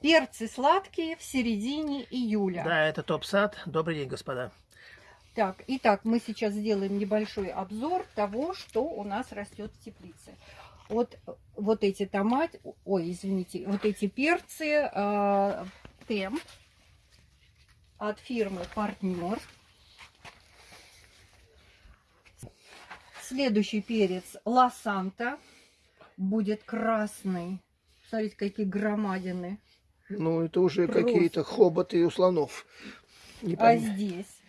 Перцы сладкие в середине июля. Да, это топ-сад. Добрый день, господа. Так, итак, мы сейчас сделаем небольшой обзор того, что у нас растет в теплице. Вот, вот эти томаты, ой, извините, вот эти перцы э, темп от фирмы Партнер. Следующий перец Лосанта будет красный. Смотрите, какие громадины. Ну, это уже какие-то хоботы у слонов. Не А здесь,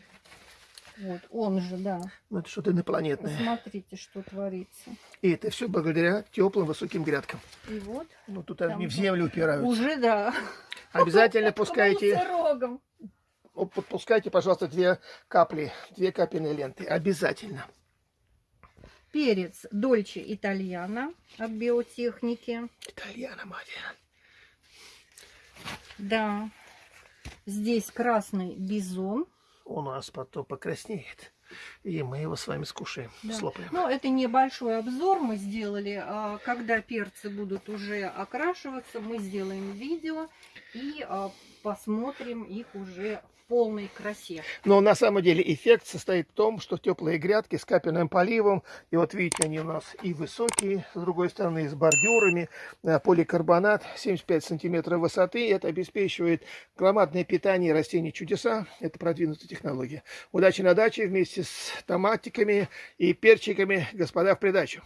вот он же, да. Ну, это что-то инопланетное. Смотрите, что творится. И это все благодаря теплым высоким грядкам. И вот Ну, тут они в землю упираются. уже, да. Обязательно пускайте, подпускайте, пожалуйста, две капли, две капельные ленты. Обязательно. Перец Дольче Итальяно от биотехники. Итальяна, мать. Да. Здесь красный бизон. У нас потом покраснеет. И мы его с вами скушаем, Да. слопаем. Ну, это небольшой обзор мы сделали. А, Когда перцы будут уже окрашиваться, мы сделаем видео и а, посмотрим их уже в полной красе. Но на самом деле эффект состоит в том, что теплые грядки с капельным поливом, и вот видите, они у нас и высокие, с другой стороны, и с бордюрами, э, поликарбонат 75 сантиметров высоты, это обеспечивает громадное питание растений чудеса, это продвинутая технология. Удачи на даче вместе с томатиками и перчиками, господа, в придачу.